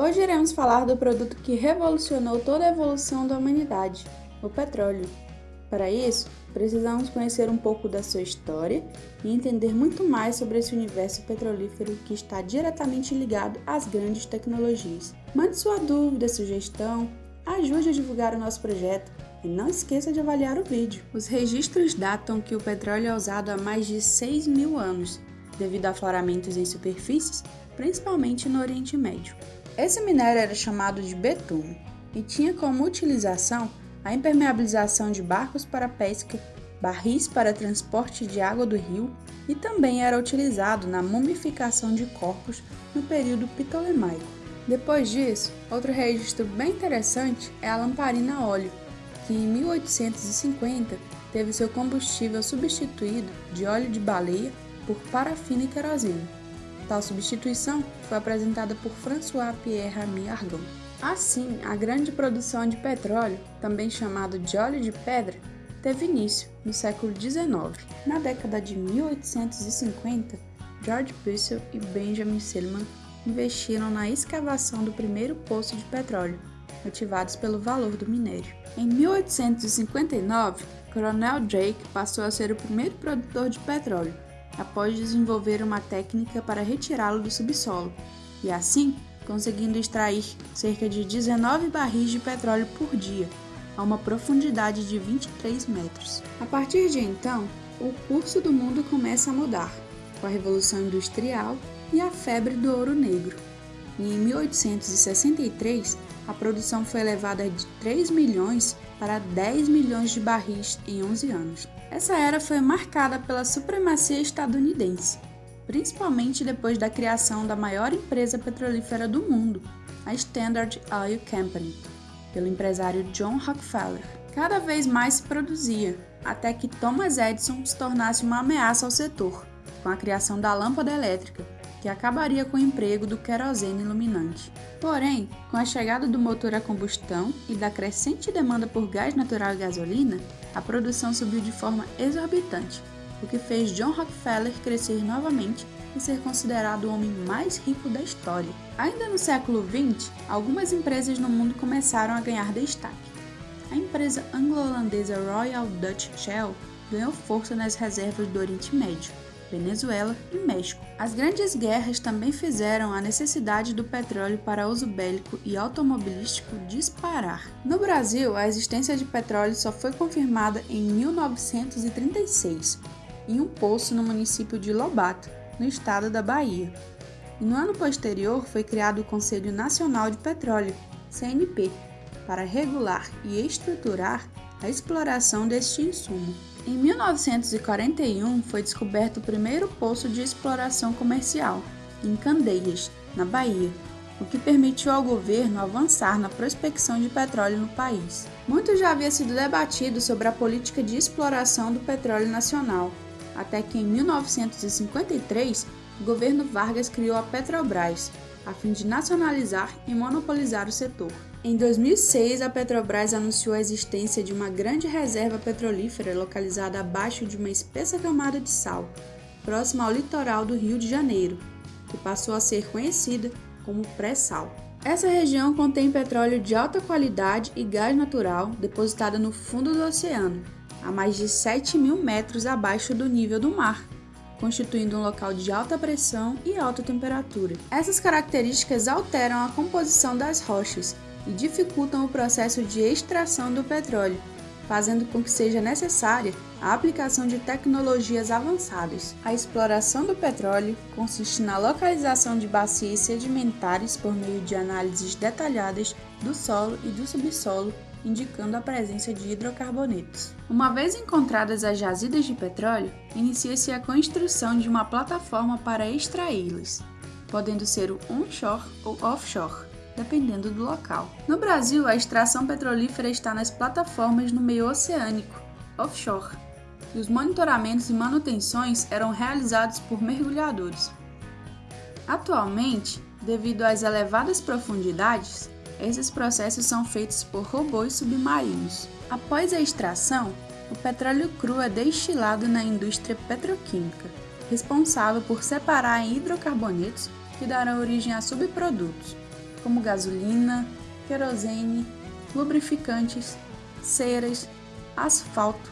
Hoje iremos falar do produto que revolucionou toda a evolução da humanidade, o petróleo. Para isso, precisamos conhecer um pouco da sua história e entender muito mais sobre esse universo petrolífero que está diretamente ligado às grandes tecnologias. Mande sua dúvida, sugestão, ajude a divulgar o nosso projeto e não esqueça de avaliar o vídeo. Os registros datam que o petróleo é usado há mais de 6 mil anos, devido a afloramentos em superfícies, principalmente no Oriente Médio. Esse minério era chamado de betume e tinha como utilização a impermeabilização de barcos para pesca, barris para transporte de água do rio e também era utilizado na mumificação de corpos no período ptolemaico. Depois disso, outro registro bem interessante é a lamparina a óleo, que em 1850 teve seu combustível substituído de óleo de baleia por parafina e querosene. Tal substituição foi apresentada por François Pierre Ramy Argon. Assim, a grande produção de petróleo, também chamado de óleo de pedra, teve início no século XIX. Na década de 1850, George Purcell e Benjamin Silliman investiram na escavação do primeiro poço de petróleo, motivados pelo valor do minério. Em 1859, Coronel Drake passou a ser o primeiro produtor de petróleo, após desenvolver uma técnica para retirá-lo do subsolo, e assim conseguindo extrair cerca de 19 barris de petróleo por dia, a uma profundidade de 23 metros. A partir de então, o curso do mundo começa a mudar, com a Revolução Industrial e a febre do ouro negro. E em 1863, a produção foi elevada de 3 milhões para 10 milhões de barris em 11 anos. Essa era foi marcada pela supremacia estadunidense, principalmente depois da criação da maior empresa petrolífera do mundo, a Standard Oil Company, pelo empresário John Rockefeller. Cada vez mais se produzia, até que Thomas Edison se tornasse uma ameaça ao setor, com a criação da lâmpada elétrica, que acabaria com o emprego do querosene iluminante. Porém, com a chegada do motor a combustão e da crescente demanda por gás natural e gasolina, a produção subiu de forma exorbitante, o que fez John Rockefeller crescer novamente e ser considerado o homem mais rico da história. Ainda no século XX, algumas empresas no mundo começaram a ganhar destaque. A empresa anglo-holandesa Royal Dutch Shell ganhou força nas reservas do Oriente Médio, Venezuela e México. As grandes guerras também fizeram a necessidade do petróleo para uso bélico e automobilístico disparar. No Brasil, a existência de petróleo só foi confirmada em 1936, em um poço no município de Lobato, no estado da Bahia. E no ano posterior foi criado o Conselho Nacional de Petróleo, CNP, para regular e estruturar a exploração deste insumo. Em 1941 foi descoberto o primeiro poço de exploração comercial, em Candeias, na Bahia, o que permitiu ao governo avançar na prospecção de petróleo no país. Muito já havia sido debatido sobre a política de exploração do petróleo nacional, até que em 1953 o governo Vargas criou a Petrobras, a fim de nacionalizar e monopolizar o setor. Em 2006, a Petrobras anunciou a existência de uma grande reserva petrolífera localizada abaixo de uma espessa camada de sal, próxima ao litoral do Rio de Janeiro, que passou a ser conhecida como pré-sal. Essa região contém petróleo de alta qualidade e gás natural depositado no fundo do oceano, a mais de 7 mil metros abaixo do nível do mar, constituindo um local de alta pressão e alta temperatura. Essas características alteram a composição das rochas e dificultam o processo de extração do petróleo, fazendo com que seja necessária a aplicação de tecnologias avançadas. A exploração do petróleo consiste na localização de bacias sedimentares por meio de análises detalhadas do solo e do subsolo, indicando a presença de hidrocarbonetos. Uma vez encontradas as jazidas de petróleo, inicia-se a construção de uma plataforma para extraí-las, podendo ser o onshore ou offshore dependendo do local. No Brasil, a extração petrolífera está nas plataformas no meio oceânico, offshore, e os monitoramentos e manutenções eram realizados por mergulhadores. Atualmente, devido às elevadas profundidades, esses processos são feitos por robôs submarinos. Após a extração, o petróleo cru é destilado na indústria petroquímica, responsável por separar em hidrocarbonetos que darão origem a subprodutos, como gasolina, querosene, lubrificantes, ceras, asfalto,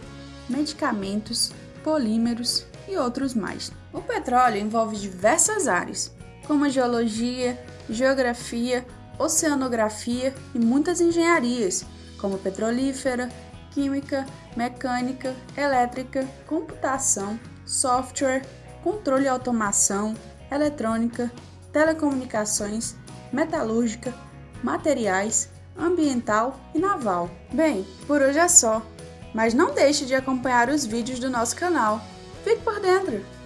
medicamentos, polímeros e outros mais. O petróleo envolve diversas áreas, como a geologia, geografia, oceanografia e muitas engenharias, como petrolífera, química, mecânica, elétrica, computação, software, controle e automação, eletrônica, telecomunicações, metalúrgica, materiais, ambiental e naval. Bem, por hoje é só, mas não deixe de acompanhar os vídeos do nosso canal. Fique por dentro!